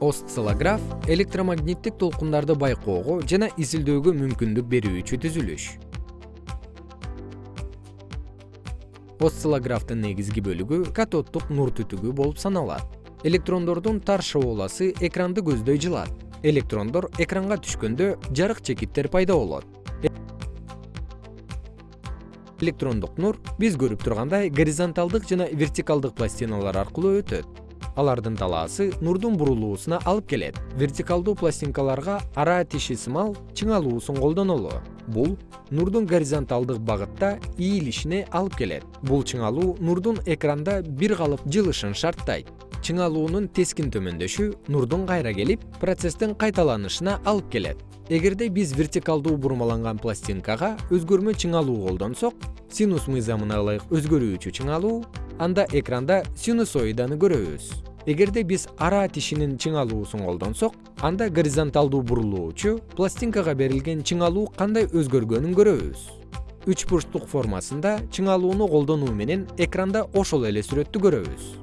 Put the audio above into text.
осциллограф электромагниттик толкундарды байкоого жана изилдөөгө мүмкүндүк берүүчү түзүлүш. Осциллографтын негизги бөлүгү катоддук нур түтүгү болуп саналат. Электрондордун тар шооласы экранды көздөй жылат. Электрондор экранга түшкөндө жарык чекиттер пайда болот. Электрондук нур биз көрүп тургандай горизонталдык жана вертикалдык пластиналар аркылуу өтөт алардын талаасы нурдун бурулуусуна алып келет. Вертикалдуу пластинкаларга ара тиши сымал чыңалуусун колдонолу бул нурдун горизонталдык багытта ийилишине алып келет. Бул чыңалуу нурдун экранда бир калып жылышын шарттайт чыңалуунун тескин төмөндөшү нурдун кайра келип процесстин кайталанышына алып келет. Эгерде биз вертикалдуу бурмаланган пластинкага өзгөрмө чыңалуу колдонсок синус мыйзамына ылайык өзгөрүүчү чыңалуу анда экранда синусоиданы көрөбүз. Эгерде биз ара тишинин чыңалуусун колдонсок анда горизонталдуу бурулуучу пластинкага берилген чыңалуу кандай өзгөргөнүн көрөбүз. Үч бурчтук формасында чыңалууну колдонуу менен экранда ошол эле сүрөттү көрөбүз